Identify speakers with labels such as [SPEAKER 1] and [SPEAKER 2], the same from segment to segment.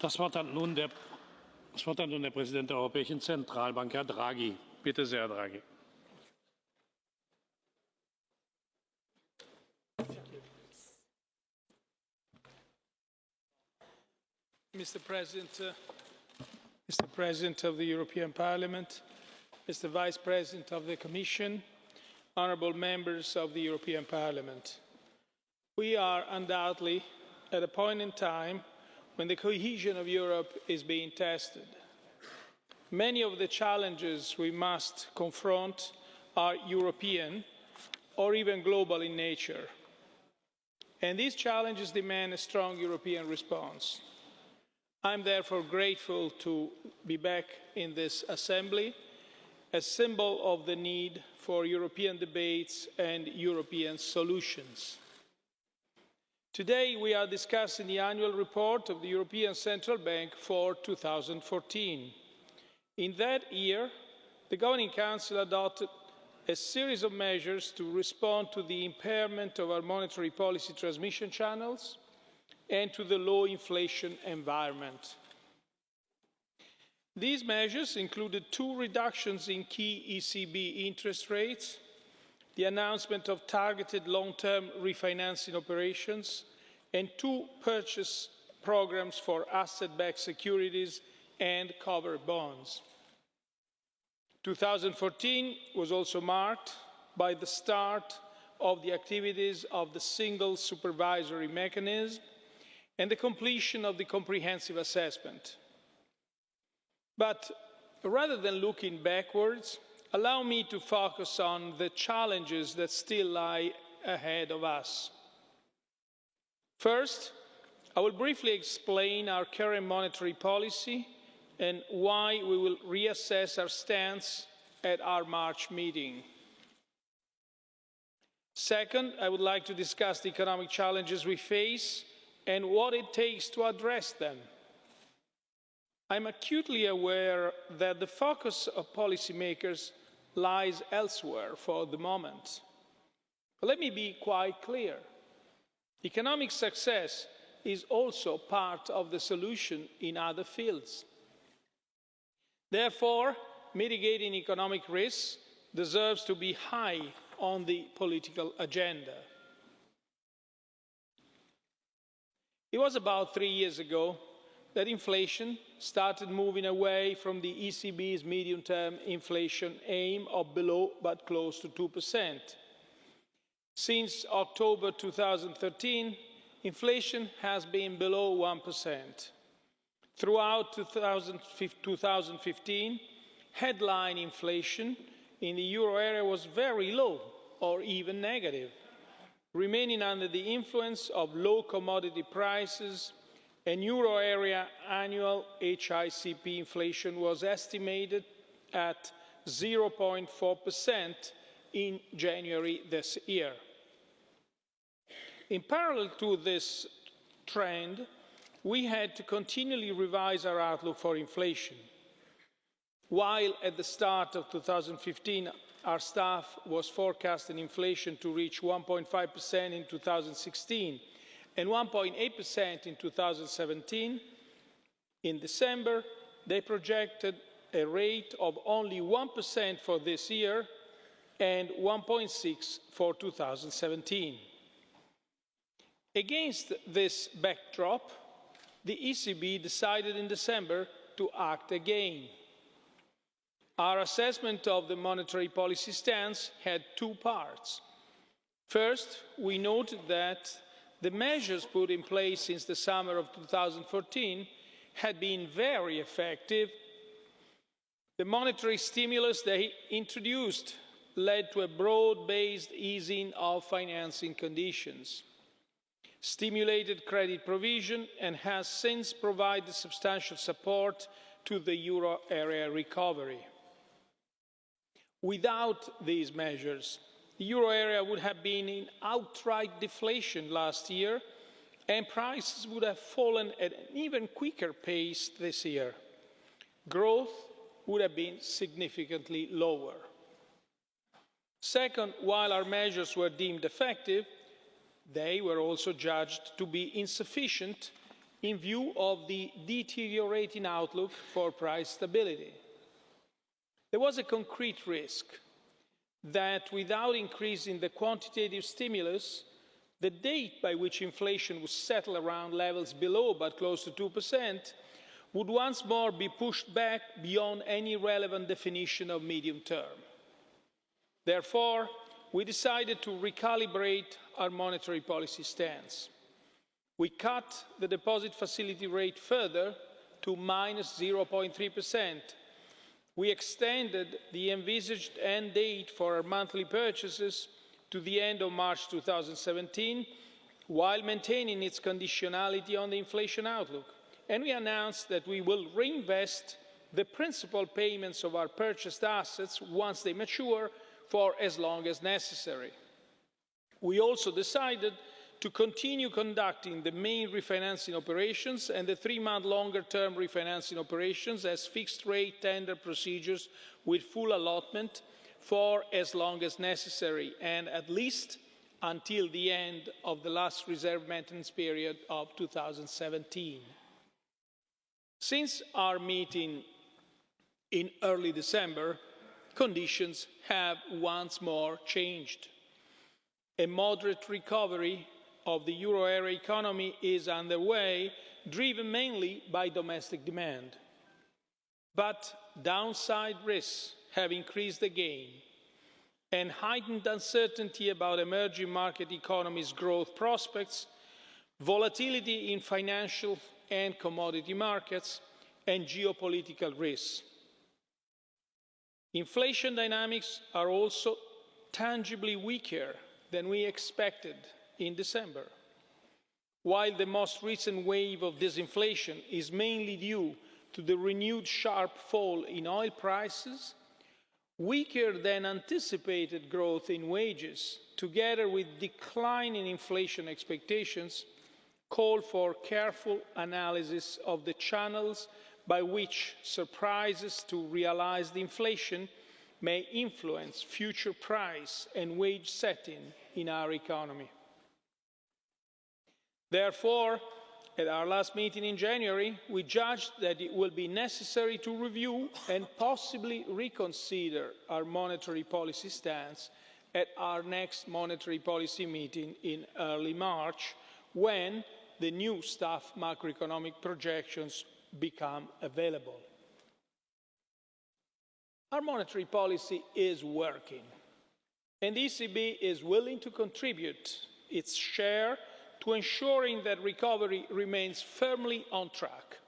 [SPEAKER 1] Das Wort hat nun der, das Wort hat nun der Präsident der Europäischen Zentralbank, Herr Draghi. Bitte sehr, Herr Draghi.
[SPEAKER 2] Mr. President, uh, Mr. President of the European Parliament, Mr. Vice President of the Commission, honourable members of the European Parliament. We are undoubtedly at a point in time when the cohesion of Europe is being tested. Many of the challenges we must confront are European or even global in nature. And these challenges demand a strong European response. I'm therefore grateful to be back in this Assembly, a symbol of the need for European debates and European solutions. Today we are discussing the annual report of the European Central Bank for 2014. In that year, the Governing Council adopted a series of measures to respond to the impairment of our monetary policy transmission channels and to the low inflation environment. These measures included two reductions in key ECB interest rates, the announcement of targeted long-term refinancing operations, and two purchase programmes for asset-backed securities and covered bonds. 2014 was also marked by the start of the activities of the single supervisory mechanism and the completion of the comprehensive assessment. But rather than looking backwards, allow me to focus on the challenges that still lie ahead of us. First, I will briefly explain our current monetary policy and why we will reassess our stance at our March meeting. Second, I would like to discuss the economic challenges we face and what it takes to address them. I'm acutely aware that the focus of policymakers lies elsewhere for the moment. But let me be quite clear. Economic success is also part of the solution in other fields. Therefore, mitigating economic risks deserves to be high on the political agenda. It was about three years ago that inflation started moving away from the ECB's medium-term inflation aim of below but close to 2%. Since October 2013, inflation has been below 1%. Throughout 2015, headline inflation in the euro area was very low or even negative remaining under the influence of low commodity prices and euro area annual HICP inflation was estimated at 0.4% in January this year. In parallel to this trend, we had to continually revise our outlook for inflation. While at the start of 2015 our staff was forecasting inflation to reach 1.5% in 2016 and 1.8% in 2017. In December, they projected a rate of only 1% for this year and 1.6% for 2017. Against this backdrop, the ECB decided in December to act again our assessment of the monetary policy stance had two parts. First, we noted that the measures put in place since the summer of 2014 had been very effective. The monetary stimulus they introduced led to a broad-based easing of financing conditions, stimulated credit provision and has since provided substantial support to the euro area recovery. Without these measures, the euro area would have been in outright deflation last year and prices would have fallen at an even quicker pace this year. Growth would have been significantly lower. Second, while our measures were deemed effective, they were also judged to be insufficient in view of the deteriorating outlook for price stability. There was a concrete risk that without increasing the quantitative stimulus, the date by which inflation would settle around levels below but close to 2% would once more be pushed back beyond any relevant definition of medium term. Therefore, we decided to recalibrate our monetary policy stance. We cut the deposit facility rate further to minus 0.3%. We extended the envisaged end date for our monthly purchases to the end of March 2017, while maintaining its conditionality on the inflation outlook. And we announced that we will reinvest the principal payments of our purchased assets once they mature for as long as necessary. We also decided to continue conducting the main refinancing operations and the three-month longer-term refinancing operations as fixed-rate tender procedures with full allotment for as long as necessary and at least until the end of the last reserve maintenance period of 2017. Since our meeting in early December, conditions have once more changed. A moderate recovery of the euro area economy is underway, driven mainly by domestic demand. But downside risks have increased again, and heightened uncertainty about emerging market economies' growth prospects, volatility in financial and commodity markets, and geopolitical risks. Inflation dynamics are also tangibly weaker than we expected in December. While the most recent wave of disinflation is mainly due to the renewed sharp fall in oil prices, weaker than anticipated growth in wages, together with declining inflation expectations, call for careful analysis of the channels by which surprises to realised inflation may influence future price and wage setting in our economy. Therefore, at our last meeting in January, we judged that it will be necessary to review and possibly reconsider our monetary policy stance at our next monetary policy meeting in early March, when the new staff macroeconomic projections become available. Our monetary policy is working, and the ECB is willing to contribute its share to ensuring that recovery remains firmly on track.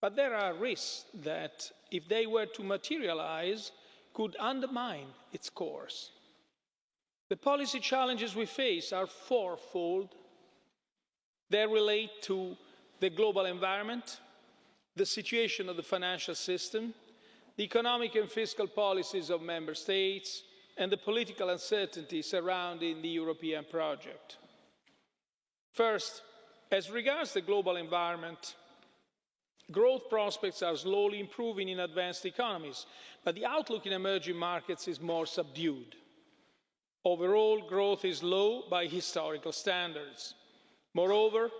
[SPEAKER 2] But there are risks that, if they were to materialise, could undermine its course. The policy challenges we face are fourfold. They relate to the global environment, the situation of the financial system, the economic and fiscal policies of member states, and the political uncertainty surrounding the European project. First, as regards the global environment, growth prospects are slowly improving in advanced economies, but the outlook in emerging markets is more subdued. Overall, growth is low by historical standards. Moreover,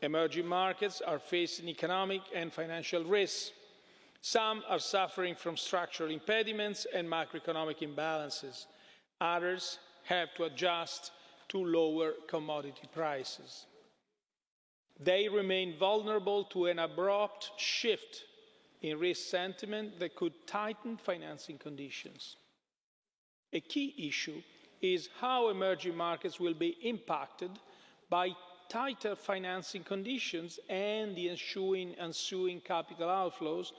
[SPEAKER 2] emerging markets are facing economic and financial risks. Some are suffering from structural impediments and macroeconomic imbalances. Others have to adjust to lower commodity prices. They remain vulnerable to an abrupt shift in risk sentiment that could tighten financing conditions. A key issue is how emerging markets will be impacted by tighter financing conditions and the ensuing, ensuing capital outflows,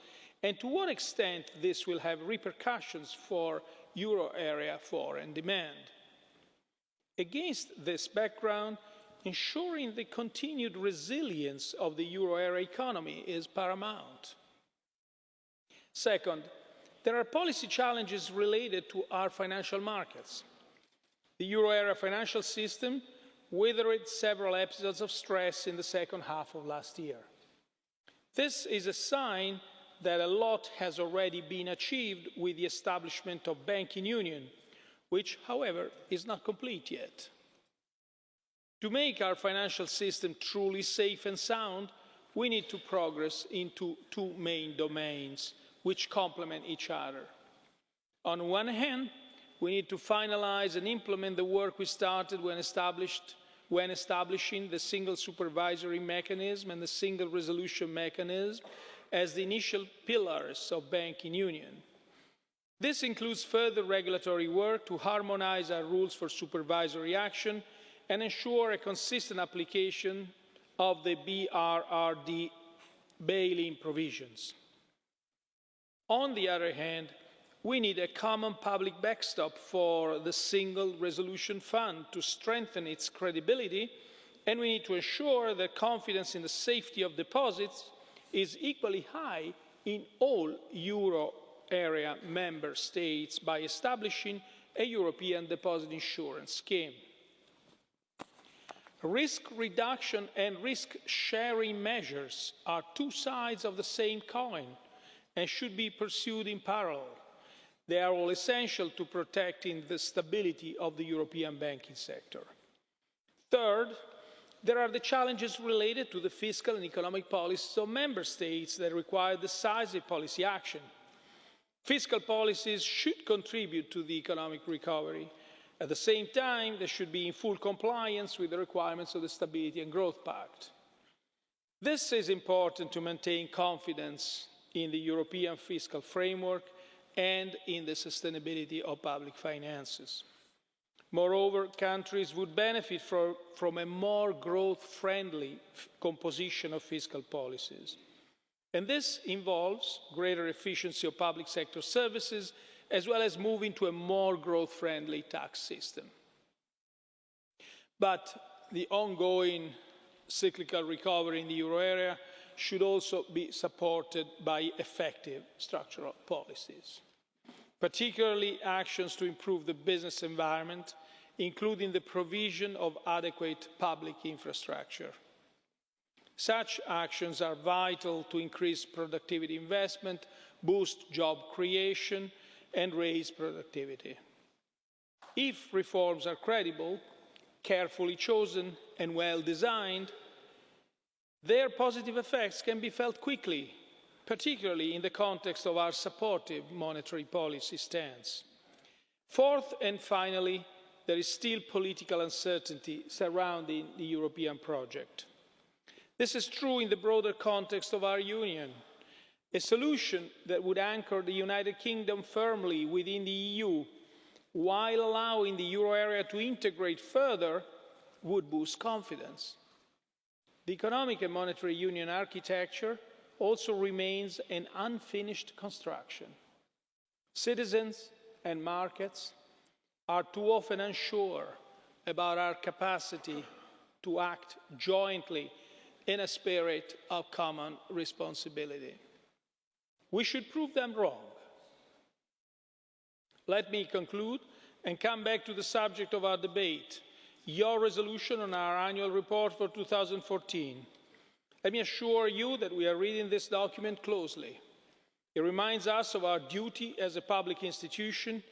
[SPEAKER 2] and to what extent this will have repercussions for euro area foreign demand. Against this background, ensuring the continued resilience of the euro area economy is paramount. Second, there are policy challenges related to our financial markets. The euro area financial system weathered several episodes of stress in the second half of last year. This is a sign that a lot has already been achieved with the establishment of banking union which, however, is not complete yet. To make our financial system truly safe and sound, we need to progress into two main domains which complement each other. On one hand, we need to finalise and implement the work we started when, when establishing the single supervisory mechanism and the single resolution mechanism as the initial pillars of banking union. This includes further regulatory work to harmonise our rules for supervisory action and ensure a consistent application of the BRRD bail-in provisions. On the other hand, we need a common public backstop for the Single Resolution Fund to strengthen its credibility, and we need to ensure that confidence in the safety of deposits is equally high in all euro area member states by establishing a European deposit insurance scheme. Risk reduction and risk sharing measures are two sides of the same coin and should be pursued in parallel. They are all essential to protecting the stability of the European banking sector. Third, there are the challenges related to the fiscal and economic policies of member states that require decisive policy action. Fiscal policies should contribute to the economic recovery. At the same time, they should be in full compliance with the requirements of the Stability and Growth Pact. This is important to maintain confidence in the European fiscal framework and in the sustainability of public finances. Moreover, countries would benefit from, a more growth-friendly composition of fiscal policies. And this involves greater efficiency of public sector services, as well as moving to a more growth-friendly tax system. But the ongoing cyclical recovery in the euro area should also be supported by effective structural policies, particularly actions to improve the business environment, including the provision of adequate public infrastructure. Such actions are vital to increase productivity investment, boost job creation and raise productivity. If reforms are credible, carefully chosen and well designed, their positive effects can be felt quickly, particularly in the context of our supportive monetary policy stance. Fourth and finally, there is still political uncertainty surrounding the European project. This is true in the broader context of our Union. A solution that would anchor the United Kingdom firmly within the EU while allowing the euro area to integrate further would boost confidence. The economic and monetary union architecture also remains an unfinished construction. Citizens and markets are too often unsure about our capacity to act jointly in a spirit of common responsibility. We should prove them wrong. Let me conclude and come back to the subject of our debate your resolution on our annual report for 2014. Let me assure you that we are reading this document closely. It reminds us of our duty as a public institution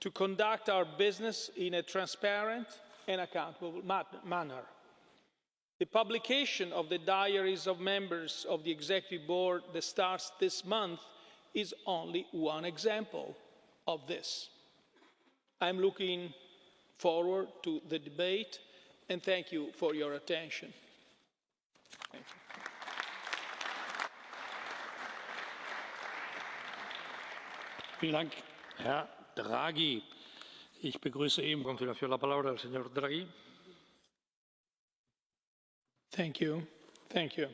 [SPEAKER 2] to conduct our business in a transparent and accountable manner. The publication of the diaries of members of the Executive Board that starts this month is only one example of this. I'm looking forward to the debate and thank you for your attention. Thank you.
[SPEAKER 1] Vielen Dank, Herr Draghi. Ich begrüße eben continuación la palabra al señor Draghi.
[SPEAKER 2] Thank you. Thank you.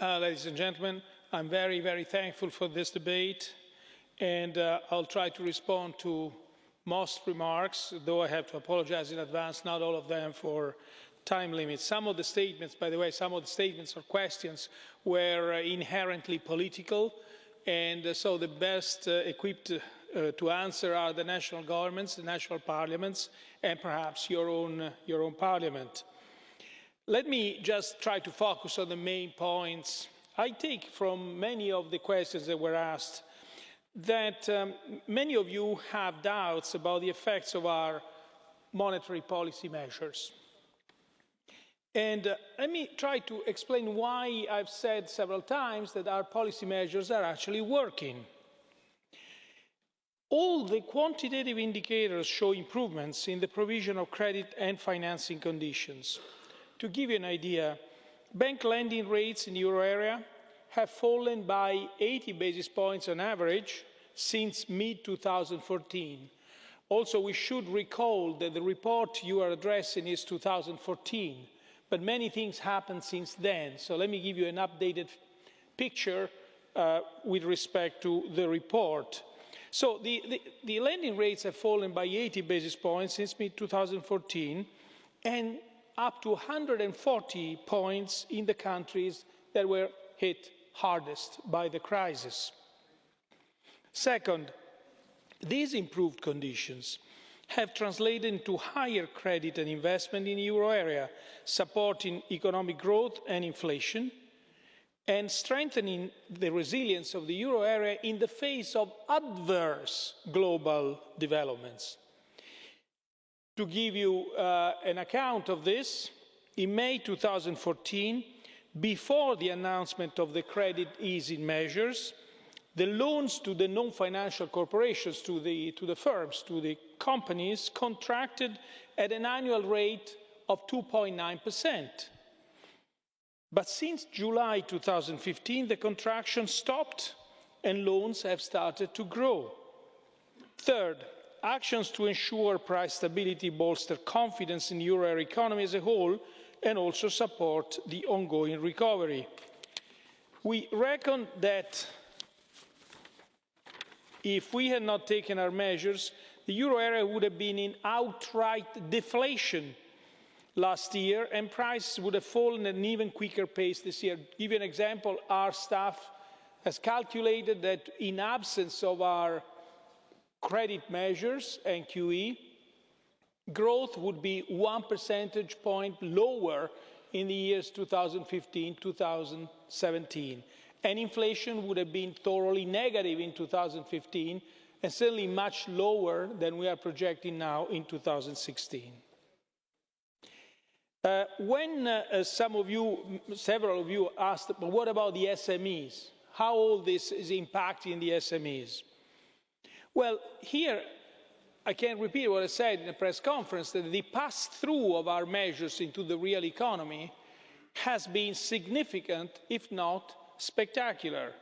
[SPEAKER 2] Uh, ladies and gentlemen, I'm very, very thankful for this debate, and uh, I'll try to respond to most remarks, though I have to apologize in advance, not all of them for time limits. Some of the statements, by the way, some of the statements or questions were uh, inherently political, and uh, so the best uh, equipped uh, to answer are the national governments, the national parliaments, and perhaps your own, your own parliament. Let me just try to focus on the main points. I take from many of the questions that were asked that um, many of you have doubts about the effects of our monetary policy measures. And uh, let me try to explain why I've said several times that our policy measures are actually working. All the quantitative indicators show improvements in the provision of credit and financing conditions. To give you an idea, bank lending rates in the euro area have fallen by 80 basis points on average since mid-2014. Also, we should recall that the report you are addressing is 2014, but many things happened since then. So let me give you an updated picture uh, with respect to the report. So the, the, the, lending rates have fallen by 80 basis points since mid-2014 and up to 140 points in the countries that were hit hardest by the crisis. Second, these improved conditions have translated into higher credit and investment in the euro area, supporting economic growth and inflation, and strengthening the resilience of the euro area in the face of adverse global developments. To give you uh, an account of this, in May 2014, before the announcement of the credit easing measures, the loans to the non-financial corporations, to the, to the firms, to the companies, contracted at an annual rate of 2.9 percent but since July 2015, the contraction stopped and loans have started to grow. Third, actions to ensure price stability bolster confidence in the euro area economy as a whole and also support the ongoing recovery. We reckon that if we had not taken our measures, the euro area would have been in outright deflation last year, and prices would have fallen at an even quicker pace this year. To give you an example, our staff has calculated that in absence of our credit measures and QE, growth would be one percentage point lower in the years 2015-2017. And inflation would have been thoroughly negative in 2015 and certainly much lower than we are projecting now in 2016. Uh, when uh, uh, some of you, several of you asked, but what about the SMEs? How all this is impacting the SMEs? Well, here I can repeat what I said in a press conference, that the pass-through of our measures into the real economy has been significant, if not spectacular.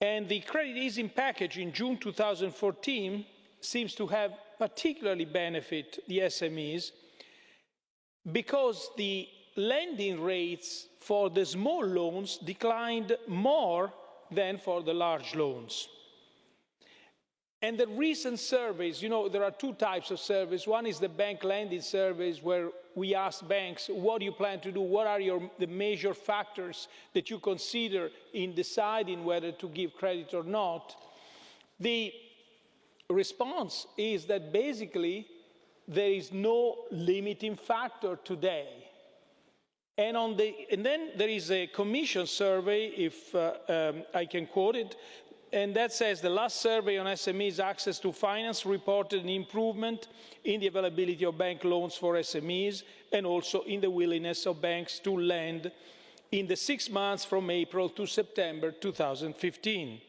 [SPEAKER 2] And the credit easing package in June 2014 seems to have particularly benefit the SMEs because the lending rates for the small loans declined more than for the large loans. And the recent surveys, you know, there are two types of surveys. One is the bank lending surveys where we ask banks, what do you plan to do? What are your, the major factors that you consider in deciding whether to give credit or not? The response is that basically there is no limiting factor today. And, on the, and then there is a commission survey, if uh, um, I can quote it, and that says the last survey on SMEs access to finance reported an improvement in the availability of bank loans for SMEs and also in the willingness of banks to lend in the six months from April to September 2015.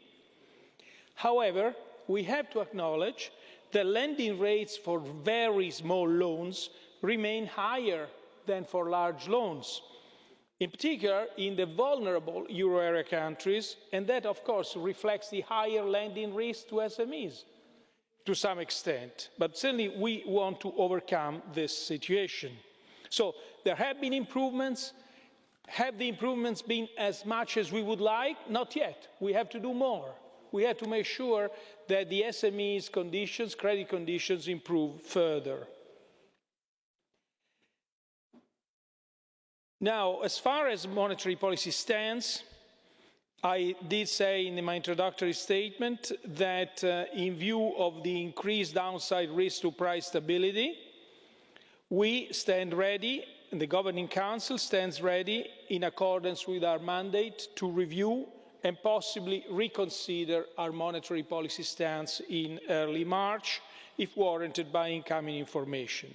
[SPEAKER 2] However, we have to acknowledge that lending rates for very small loans remain higher than for large loans, in particular in the vulnerable euro area countries, and that of course reflects the higher lending risk to SMEs to some extent. But certainly we want to overcome this situation. So there have been improvements. Have the improvements been as much as we would like? Not yet. We have to do more we have to make sure that the SMEs conditions, credit conditions improve further. Now, as far as monetary policy stands, I did say in my introductory statement that uh, in view of the increased downside risk to price stability, we stand ready, and the Governing Council stands ready in accordance with our mandate to review and possibly reconsider our monetary policy stance in early March if warranted by incoming information.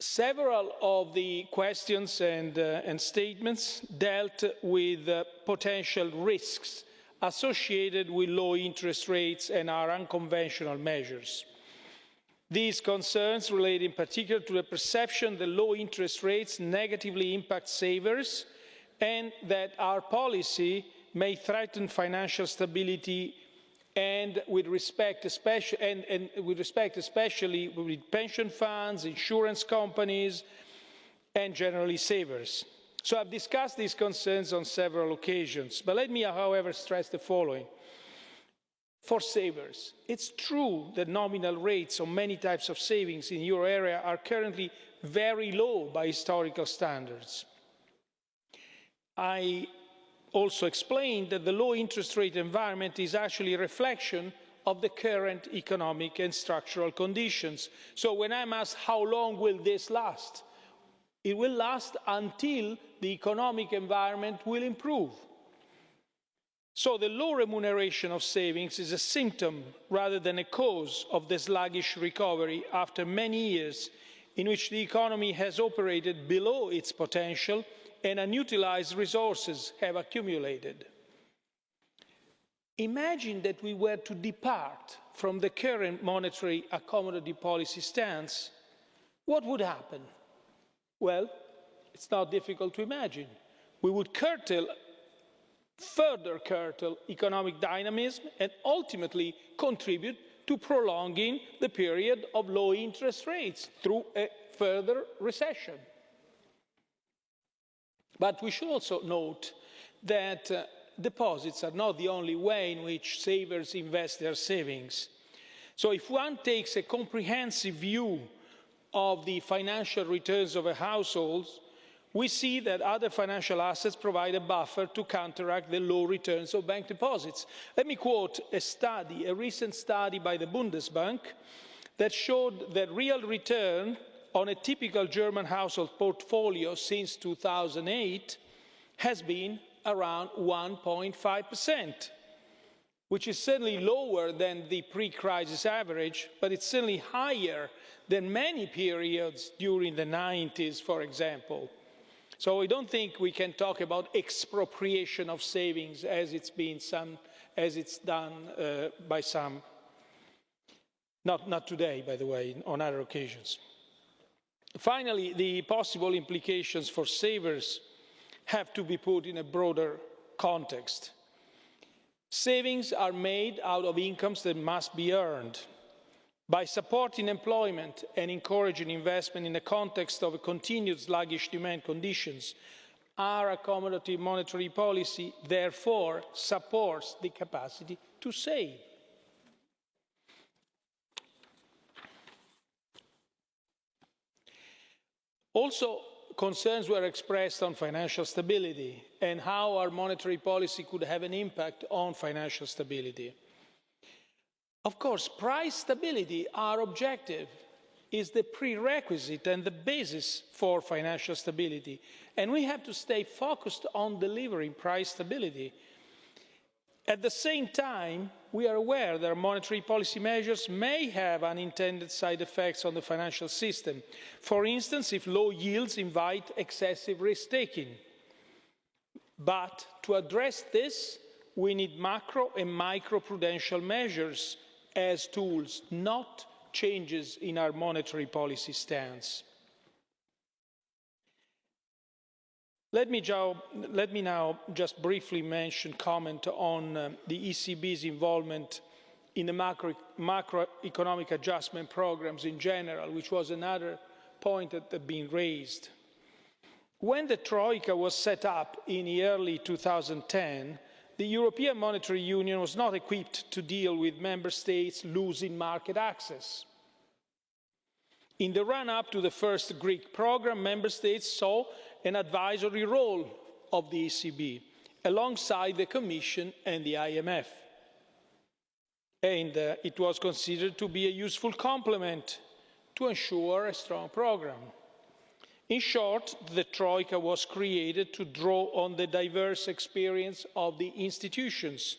[SPEAKER 2] Several of the questions and, uh, and statements dealt with uh, potential risks associated with low interest rates and our unconventional measures. These concerns relate in particular to the perception that low interest rates negatively impact savers and that our policy may threaten financial stability and with respect, especially, and, and with respect especially with pension funds, insurance companies, and generally savers. So I've discussed these concerns on several occasions, but let me, however, stress the following. For savers, it's true that nominal rates on many types of savings in euro area are currently very low by historical standards. I also explained that the low interest rate environment is actually a reflection of the current economic and structural conditions. So when I'm asked how long will this last, it will last until the economic environment will improve. So the low remuneration of savings is a symptom rather than a cause of the sluggish recovery after many years in which the economy has operated below its potential and unutilised resources have accumulated. Imagine that we were to depart from the current monetary accommodative policy stance. What would happen? Well, it's not difficult to imagine. We would curtail, further curtail economic dynamism and ultimately contribute to prolonging the period of low interest rates through a further recession. But we should also note that uh, deposits are not the only way in which savers invest their savings. So if one takes a comprehensive view of the financial returns of a household, we see that other financial assets provide a buffer to counteract the low returns of bank deposits. Let me quote a study, a recent study by the Bundesbank, that showed that real return on a typical German household portfolio since 2008 has been around 1.5%, which is certainly lower than the pre-crisis average, but it's certainly higher than many periods during the 90s, for example. So I don't think we can talk about expropriation of savings as it's been some, as it's done uh, by some. Not, not today, by the way, on other occasions. Finally, the possible implications for savers have to be put in a broader context. Savings are made out of incomes that must be earned. By supporting employment and encouraging investment in the context of continued sluggish demand conditions, our accommodative monetary policy therefore supports the capacity to save. Also, concerns were expressed on financial stability and how our monetary policy could have an impact on financial stability. Of course, price stability, our objective, is the prerequisite and the basis for financial stability. And we have to stay focused on delivering price stability at the same time, we are aware that monetary policy measures may have unintended side effects on the financial system. For instance, if low yields invite excessive risk taking. But to address this, we need macro and micro prudential measures as tools, not changes in our monetary policy stance. Let me, let me, now just briefly mention, comment on uh, the ECB's involvement in the macro, macroeconomic adjustment programs in general, which was another point that had been raised. When the Troika was set up in the early 2010, the European Monetary Union was not equipped to deal with member states losing market access. In the run-up to the first Greek programme, member states saw an advisory role of the ECB alongside the Commission and the IMF. And uh, it was considered to be a useful complement to ensure a strong programme. In short, the Troika was created to draw on the diverse experience of the institutions.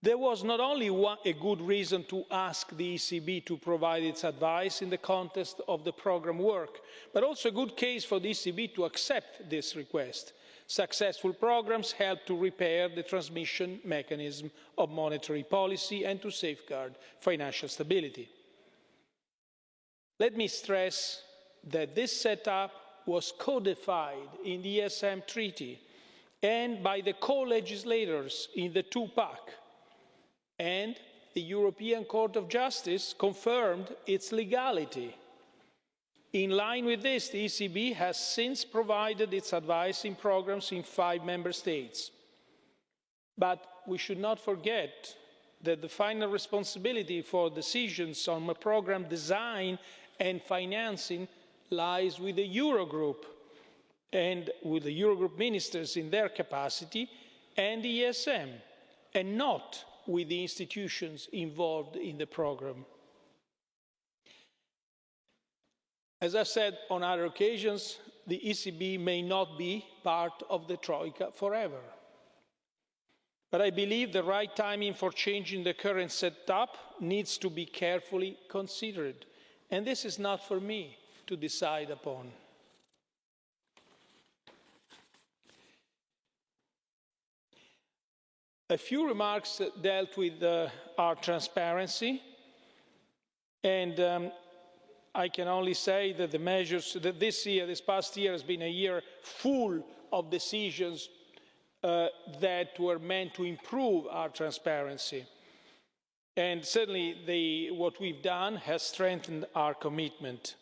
[SPEAKER 2] There was not only one, a good reason to ask the ECB to provide its advice in the context of the programme work, but also a good case for the ECB to accept this request. Successful programmes help to repair the transmission mechanism of monetary policy and to safeguard financial stability. Let me stress that this setup was codified in the ESM Treaty and by the co-legislators in the two-pack and the European Court of Justice confirmed its legality. In line with this, the ECB has since provided its advice in programmes in five member states. But we should not forget that the final responsibility for decisions on programme design and financing lies with the Eurogroup and with the Eurogroup ministers in their capacity and the ESM, and not with the institutions involved in the programme. As I've said on other occasions, the ECB may not be part of the Troika forever. But I believe the right timing for changing the current setup needs to be carefully considered. And this is not for me to decide upon. A few remarks dealt with uh, our transparency, and um, I can only say that the measures that this year, this past year, has been a year full of decisions uh, that were meant to improve our transparency. And certainly the, what we've done has strengthened our commitment.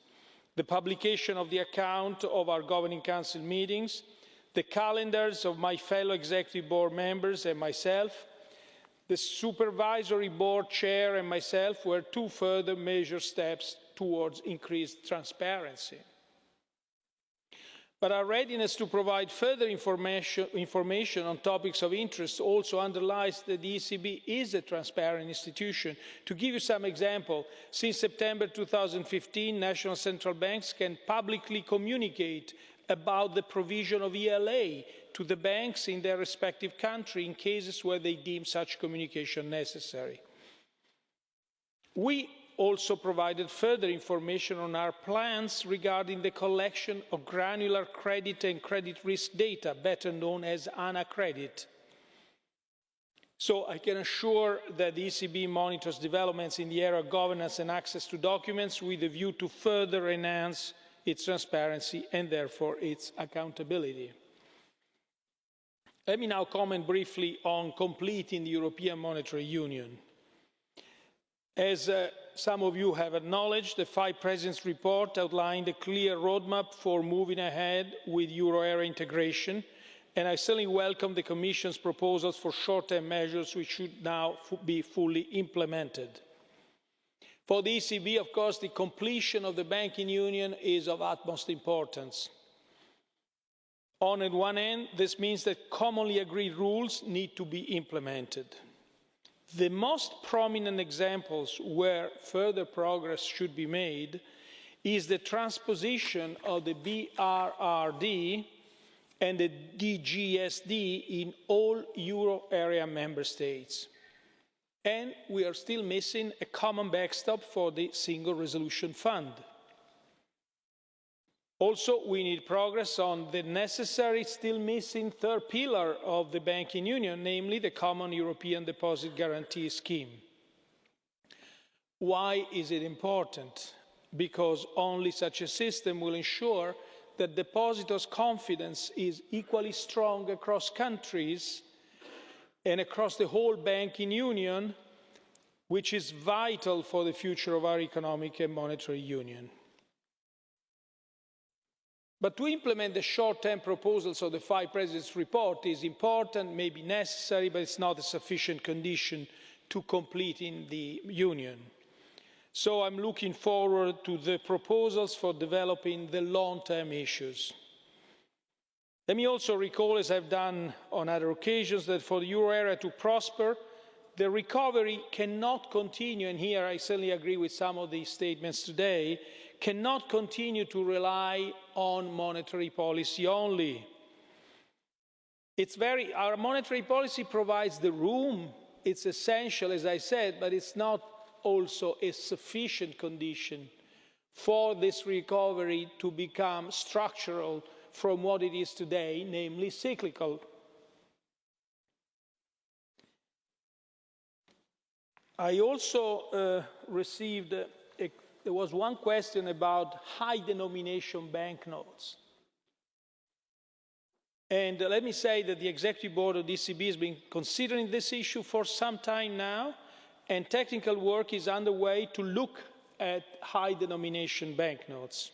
[SPEAKER 2] The publication of the account of our Governing Council meetings, the calendars of my fellow Executive Board members and myself, the Supervisory Board Chair and myself were two further major steps towards increased transparency. But our readiness to provide further information, information, on topics of interest also underlies that the ECB is a transparent institution. To give you some example, since September 2015, national central banks can publicly communicate about the provision of ELA to the banks in their respective country in cases where they deem such communication necessary. We also provided further information on our plans regarding the collection of granular credit and credit risk data, better known as AnaCredit. So I can assure that the ECB monitors developments in the area of governance and access to documents with a view to further enhance its transparency and therefore its accountability. Let me now comment briefly on completing the European Monetary Union. As uh, some of you have acknowledged, the five presidents' report outlined a clear roadmap for moving ahead with euro area integration, and I certainly welcome the Commission's proposals for short-term measures which should now be fully implemented. For the ECB, of course, the completion of the banking union is of utmost importance. On one end, this means that commonly agreed rules need to be implemented. The most prominent examples where further progress should be made is the transposition of the BRRD and the DGSD in all euro area member states. And we are still missing a common backstop for the Single Resolution Fund. Also, we need progress on the necessary, still missing third pillar of the banking union, namely the Common European Deposit Guarantee Scheme. Why is it important? Because only such a system will ensure that depositors' confidence is equally strong across countries and across the whole banking union, which is vital for the future of our economic and monetary union. But to implement the short-term proposals of the five presidents' report is important, may be necessary, but it's not a sufficient condition to completing the union. So I'm looking forward to the proposals for developing the long-term issues. Let me also recall, as I've done on other occasions, that for the euro area to prosper, the recovery cannot continue, and here I certainly agree with some of the statements today, cannot continue to rely on monetary policy only. It's very, our monetary policy provides the room it's essential, as I said, but it's not also a sufficient condition for this recovery to become structural from what it is today, namely cyclical. I also uh, received, there was one question about high denomination banknotes. And uh, let me say that the Executive Board of the ECB has been considering this issue for some time now, and technical work is underway to look at high denomination banknotes.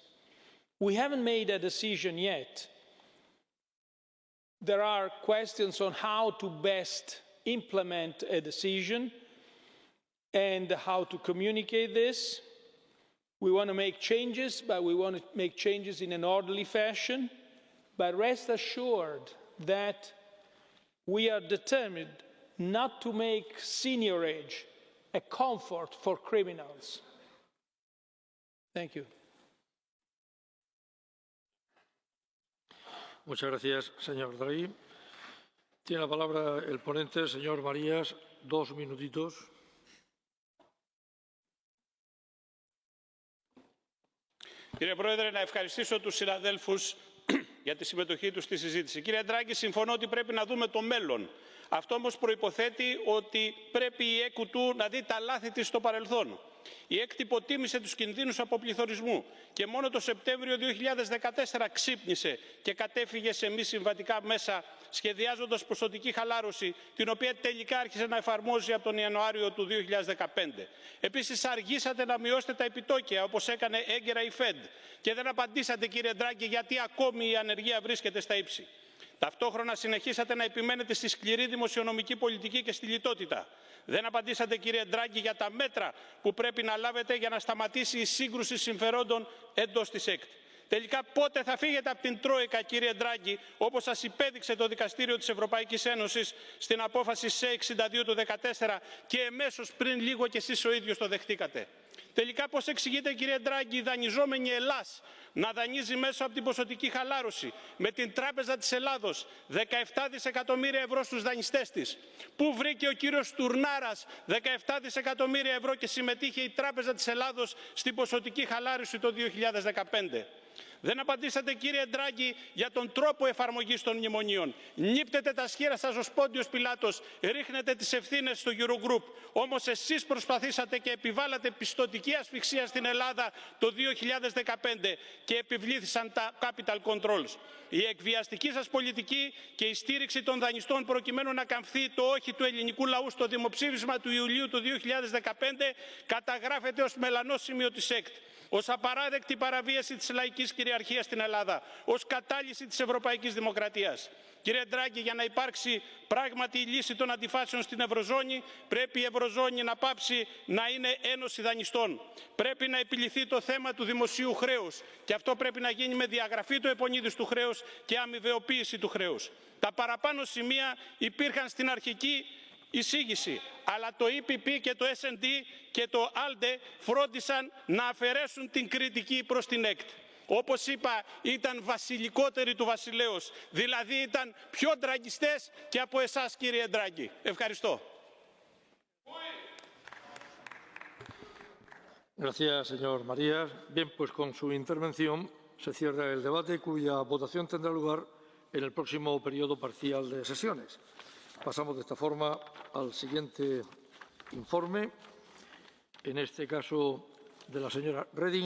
[SPEAKER 2] We haven't made a decision yet. There are questions on how to best implement a decision and how to communicate this. We want to make changes, but we want to make changes in an orderly fashion. But rest assured that we are determined not to make seigniorage a comfort for criminals. Thank you.
[SPEAKER 1] Muchas gracias, señor Draghi. Tiene la palabra el ponente, señor Marías, dos minutitos.
[SPEAKER 3] Κύριε Πρόεδρε, να ευχαριστήσω τους συναδέλφους για τη συμμετοχή τους στη συζήτηση. Κύριε Ντράγκη, συμφωνώ ότι πρέπει να δούμε το μέλλον. Αυτό όμως προϋποθέτει ότι πρέπει η ΕΚΟΥ του να δει τα λάθη της στο παρελθόν. Η ΕΚΤ υποτίμησε τους κινδύνους αποπληθωρισμού και μόνο το Σεπτέμβριο 2014 ξύπνησε και κατέφυγε σε μη συμβατικά μέσα σχεδιάζοντας ποσοτική χαλάρωση την οποία τελικά άρχισε να εφαρμόζει από τον Ιανουάριο του 2015. Επίσης αργήσατε να μειώσετε τα επιτόκια όπως έκανε έγκαιρα η ΦΕΔ και δεν απαντήσατε κύριε Ντράγκη γιατί ακόμη η ανεργία βρίσκεται στα ύψη. Ταυτόχρονα συνεχίσατε να επιμένετε στη σκληρή δημοσιονομική πολιτική και στη λιτότητα. Δεν απαντήσατε κύριε Ντράγκη για τα μέτρα που πρέπει να λάβετε για να σταματήσει η σύγκρουση συμφερόντων εντός της ΕΚΤ. Τελικά πότε θα φύγετε από την Τρόικα κύριε Ντράγκη όπως σας υπέδειξε το Δικαστήριο της Ευρωπαϊκής Ένωσης στην απόφαση σε 62 του 2014 και εμέσως πριν λίγο και εσείς ο ίδιος το δεχτήκατε. Τελικά πώς εξηγείτε κύριε Ντράγκη η δανειζόμενη Ελλάς να δανείζει μέσω από την ποσοτική χαλάρωση με την Τράπεζα της Ελλάδος 17 δισεκατομμύρια ευρώ στους δανειστές της; Πού βρήκε ο κύριος Τουρνάρας 17 δισεκατομμύρια ευρώ και συμμετείχε η Τράπεζα της Ελλάδος στην ποσοτική χαλάρωση το 2015. Δεν απαντήσατε κύριε Ντράγκη για τον τρόπο εφαρμογής των μνημονίων. Νύπτετε τα σχήρα σας ως Πόντιος Πιλάτος, ρίχνετε τις ευθύνες στο Eurogroup. Όμως εσείς προσπαθήσατε και επιβάλατε πιστοτική ασφυξία στην Ελλάδα το 2015 και επιβλήθησαν τα capital controls. Η εκβιαστική σας πολιτική και η στήριξη των δανειστών προκειμένου να καμφθεί το όχι του ελληνικού λαού στο δημοψήφισμα του Ιουλίου του 2015 καταγράφεται ως μελανό σημείο της ΕΚΤ ως απαράδεκτη παραβίαση της λαϊκής κυριαρχίας στην Ελλάδα, ως κατάλυση της ευρωπαϊκής δημοκρατίας. Κύριε Ντράγκη, για να υπάρξει πράγματι η λύση των αντιφάσεων στην Ευρωζώνη, πρέπει η Ευρωζώνη να πάψει να είναι ένωση δανειστών. Πρέπει να επιληθεί το θέμα του δημοσίου χρέους και αυτό πρέπει να γίνει με διαγραφή του επονίδης του χρέους και αμοιβεοποίηση του χρέους. Τα παραπάνω σημεία υπήρχαν στην αρχική εισήγηση αλλά το EPP και το S&D και το ALDE φρόντισαν να αφαιρέσουν την κριτική προς την ΕΚΤ. Όπως είπα, ήταν βασιλικότεροι του βασιλέως, δηλαδή ήταν πιο ντραγκιστές και από εσάς κύριε Ντράγκη. Ευχαριστώ.
[SPEAKER 1] Gracias, señor Marías. Bien, pues con su intervención se cierra el debate cuya votación tendrá lugar en el próximo periodo parcial de sesiones. Pasamos de esta forma al siguiente informe, en este caso de la señora Reding.